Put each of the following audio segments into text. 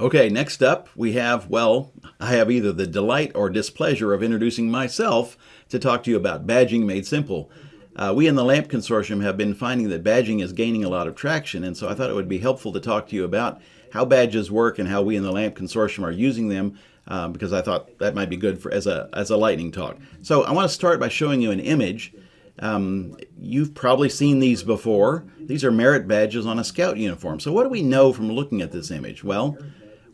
Okay, next up we have, well, I have either the delight or displeasure of introducing myself to talk to you about badging made simple. Uh, we in the LAMP Consortium have been finding that badging is gaining a lot of traction, and so I thought it would be helpful to talk to you about how badges work and how we in the LAMP Consortium are using them, uh, because I thought that might be good for as a, as a lightning talk. So I want to start by showing you an image. Um, you've probably seen these before. These are merit badges on a scout uniform. So what do we know from looking at this image? Well,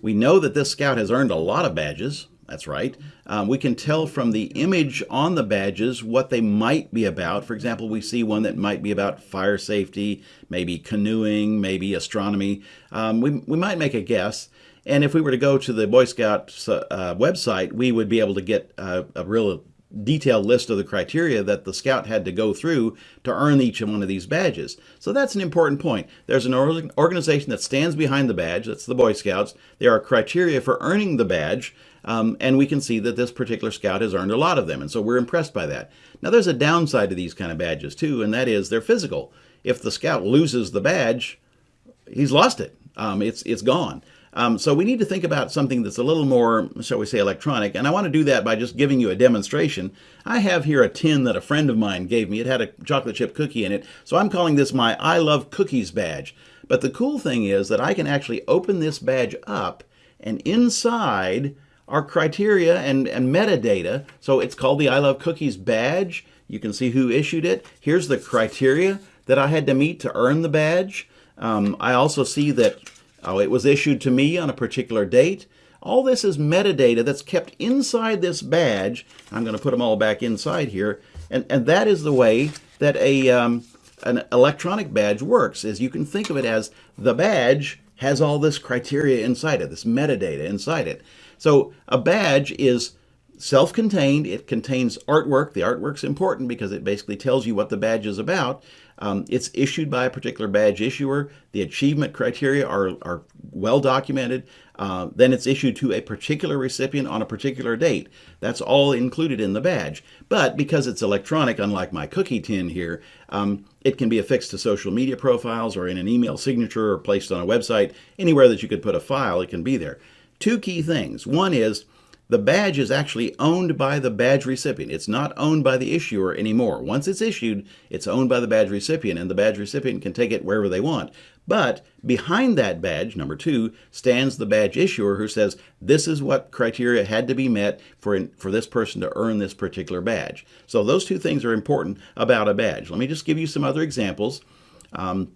we know that this scout has earned a lot of badges. That's right. Um, we can tell from the image on the badges what they might be about. For example, we see one that might be about fire safety, maybe canoeing, maybe astronomy. Um, we, we might make a guess. And if we were to go to the Boy Scouts uh, website, we would be able to get uh, a real detailed list of the criteria that the scout had to go through to earn each one of these badges. So that's an important point. There's an organization that stands behind the badge, that's the Boy Scouts. There are criteria for earning the badge, um, and we can see that this particular scout has earned a lot of them, and so we're impressed by that. Now there's a downside to these kind of badges too, and that is they're physical. If the scout loses the badge, he's lost it. Um, it's, it's gone. Um, so we need to think about something that's a little more, shall we say, electronic. And I want to do that by just giving you a demonstration. I have here a tin that a friend of mine gave me. It had a chocolate chip cookie in it. So I'm calling this my I Love Cookies badge. But the cool thing is that I can actually open this badge up and inside are criteria and, and metadata. So it's called the I Love Cookies badge. You can see who issued it. Here's the criteria that I had to meet to earn the badge. Um, I also see that Oh, it was issued to me on a particular date. All this is metadata that's kept inside this badge. I'm going to put them all back inside here. And, and that is the way that a, um, an electronic badge works, is you can think of it as the badge has all this criteria inside it, this metadata inside it. So a badge is self-contained. It contains artwork. The artwork's important because it basically tells you what the badge is about. Um, it's issued by a particular badge issuer. The achievement criteria are, are well documented. Uh, then it's issued to a particular recipient on a particular date. That's all included in the badge. But because it's electronic, unlike my cookie tin here, um, it can be affixed to social media profiles or in an email signature or placed on a website. Anywhere that you could put a file, it can be there. Two key things. One is the badge is actually owned by the badge recipient. It's not owned by the issuer anymore. Once it's issued, it's owned by the badge recipient, and the badge recipient can take it wherever they want. But behind that badge, number two, stands the badge issuer who says, this is what criteria had to be met for, for this person to earn this particular badge. So those two things are important about a badge. Let me just give you some other examples. Um,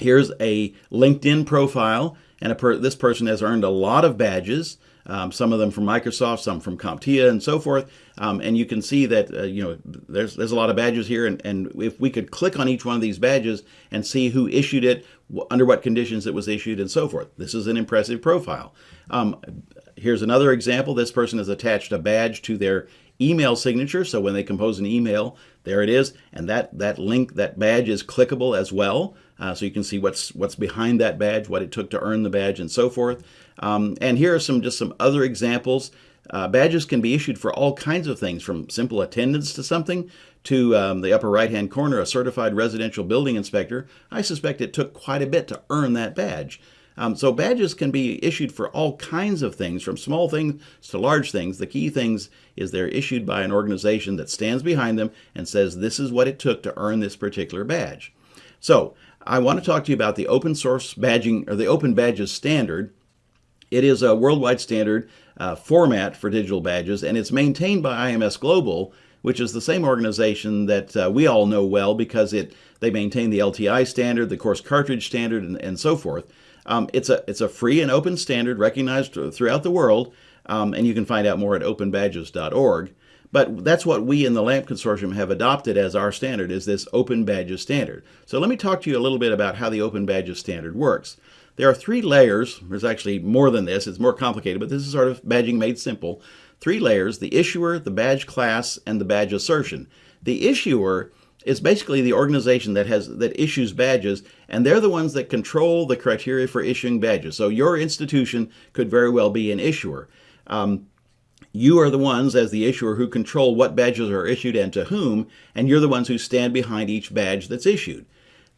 here's a LinkedIn profile, and per this person has earned a lot of badges um, some of them from Microsoft, some from CompTIA and so forth. Um, and you can see that, uh, you know, there's, there's a lot of badges here. And, and if we could click on each one of these badges and see who issued it, under what conditions it was issued and so forth. This is an impressive profile. Um, here's another example. This person has attached a badge to their email signature. So when they compose an email, there it is. And that, that link, that badge is clickable as well. Uh, so you can see what's, what's behind that badge, what it took to earn the badge and so forth. Um, and here are some just some other examples. Uh, badges can be issued for all kinds of things, from simple attendance to something to um, the upper right-hand corner, a certified residential building inspector. I suspect it took quite a bit to earn that badge. Um, so badges can be issued for all kinds of things, from small things to large things. The key things is they're issued by an organization that stands behind them and says this is what it took to earn this particular badge. So I want to talk to you about the open source badging or the open badges standard it is a worldwide standard uh, format for digital badges, and it's maintained by IMS Global, which is the same organization that uh, we all know well because it they maintain the LTI standard, the course cartridge standard, and, and so forth. Um, it's a it's a free and open standard recognized throughout the world, um, and you can find out more at openbadges.org. But that's what we in the LAMP Consortium have adopted as our standard, is this Open Badges standard. So let me talk to you a little bit about how the Open Badges standard works. There are three layers. There's actually more than this. It's more complicated, but this is sort of badging made simple. Three layers, the issuer, the badge class, and the badge assertion. The issuer is basically the organization that has that issues badges, and they're the ones that control the criteria for issuing badges. So your institution could very well be an issuer. Um, you are the ones, as the issuer, who control what badges are issued and to whom, and you're the ones who stand behind each badge that's issued.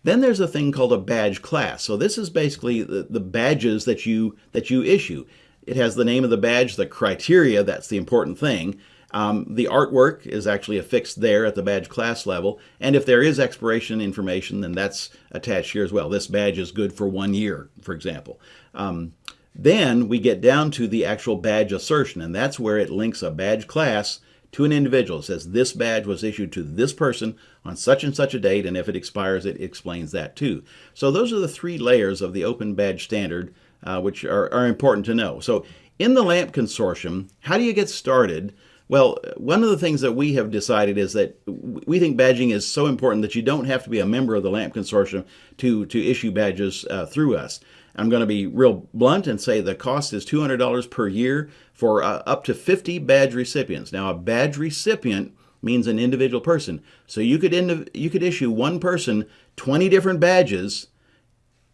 Then there's a thing called a badge class. So this is basically the, the badges that you that you issue. It has the name of the badge, the criteria, that's the important thing. Um, the artwork is actually affixed there at the badge class level. And if there is expiration information, then that's attached here as well. This badge is good for one year, for example. Um, then we get down to the actual badge assertion, and that's where it links a badge class to an individual. It says this badge was issued to this person on such and such a date, and if it expires, it explains that too. So those are the three layers of the Open Badge Standard, uh, which are, are important to know. So in the LAMP consortium, how do you get started? Well, one of the things that we have decided is that we think badging is so important that you don't have to be a member of the LAMP consortium to, to issue badges uh, through us. I'm going to be real blunt and say the cost is $200 per year for uh, up to 50 badge recipients. Now, a badge recipient means an individual person. So you could you could issue one person 20 different badges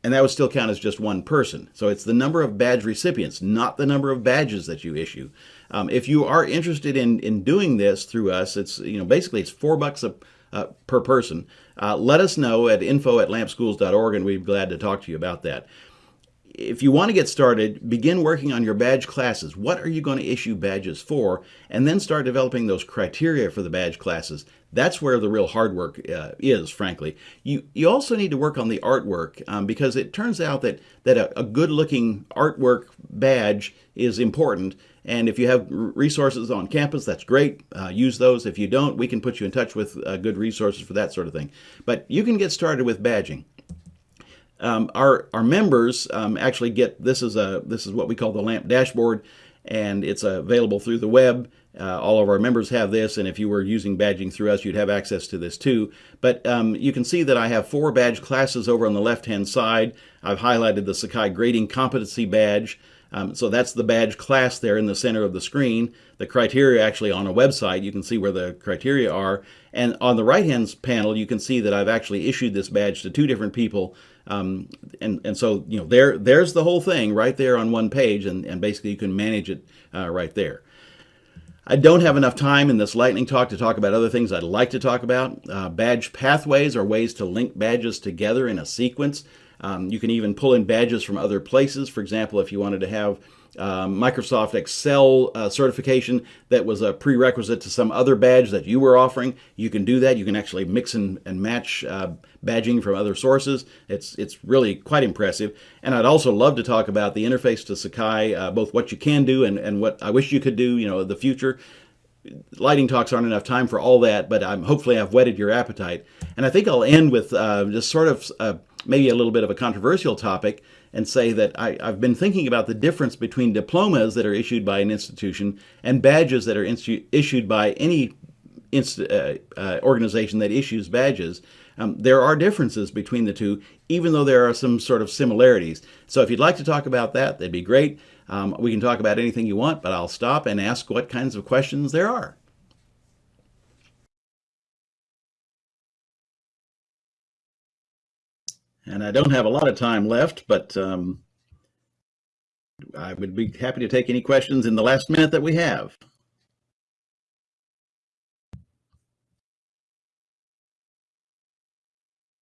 and that would still count as just one person. So it's the number of badge recipients, not the number of badges that you issue. Um, if you are interested in in doing this through us, it's you know basically it's four bucks a, uh, per person. Uh, let us know at info at lampschools.org, and we'd be glad to talk to you about that if you want to get started, begin working on your badge classes. What are you going to issue badges for? And then start developing those criteria for the badge classes. That's where the real hard work uh, is, frankly. You, you also need to work on the artwork um, because it turns out that, that a, a good looking artwork badge is important. And if you have resources on campus, that's great. Uh, use those. If you don't, we can put you in touch with uh, good resources for that sort of thing. But you can get started with badging. Um, our our members um, actually get this is a this is what we call the LAMP dashboard, and it's available through the web. Uh, all of our members have this, and if you were using badging through us, you'd have access to this too. But um, you can see that I have four badge classes over on the left-hand side. I've highlighted the Sakai Grading Competency Badge. Um, so that's the badge class there in the center of the screen. The criteria actually on a website, you can see where the criteria are. And on the right-hand panel, you can see that I've actually issued this badge to two different people. Um, and, and so, you know, there, there's the whole thing right there on one page, and, and basically you can manage it uh, right there. I don't have enough time in this lightning talk to talk about other things I'd like to talk about. Uh, badge pathways are ways to link badges together in a sequence. Um, you can even pull in badges from other places. For example, if you wanted to have uh, Microsoft Excel uh, certification that was a prerequisite to some other badge that you were offering, you can do that. You can actually mix and, and match uh, badging from other sources. It's, it's really quite impressive. And I'd also love to talk about the interface to Sakai, uh, both what you can do and, and what I wish you could do, you know, the future lightning talks aren't enough time for all that, but I'm hopefully I've whetted your appetite. And I think I'll end with uh, just sort of uh, maybe a little bit of a controversial topic and say that I, have been thinking about the difference between diplomas that are issued by an institution and badges that are issued by any uh, uh, organization that issues badges. Um, there are differences between the two, even though there are some sort of similarities. So if you'd like to talk about that, that'd be great. Um, we can talk about anything you want, but I'll stop and ask what kinds of questions there are. And I don't have a lot of time left, but um, I would be happy to take any questions in the last minute that we have.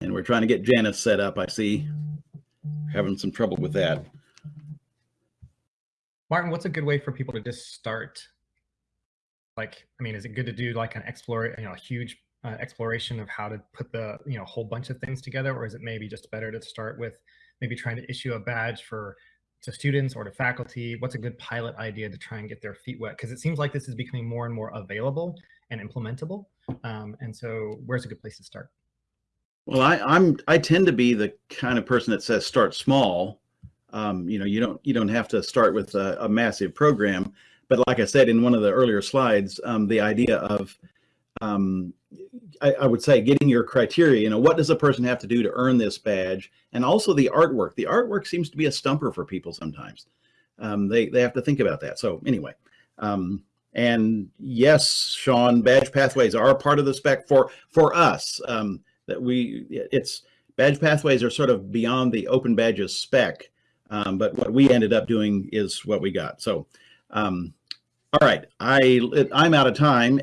And we're trying to get Janice set up, I see. Having some trouble with that. Martin, what's a good way for people to just start? Like, I mean, is it good to do like an explore, you know, a huge uh, exploration of how to put the you know whole bunch of things together or is it maybe just better to start with maybe trying to issue a badge for to students or to faculty? What's a good pilot idea to try and get their feet wet? Because it seems like this is becoming more and more available and implementable um, and so where's a good place to start? Well I, i'm i tend to be the kind of person that says start small. Um, you know you don't you don't have to start with a, a massive program but like i said in one of the earlier slides um, the idea of um, I, I, would say getting your criteria, you know, what does a person have to do to earn this badge? And also the artwork. The artwork seems to be a stumper for people sometimes. Um, they, they have to think about that. So anyway, um, and yes, Sean, badge pathways are part of the spec for, for us. Um, that we, it's, badge pathways are sort of beyond the open badges spec. Um, but what we ended up doing is what we got. So, um, all right, I, I'm out of time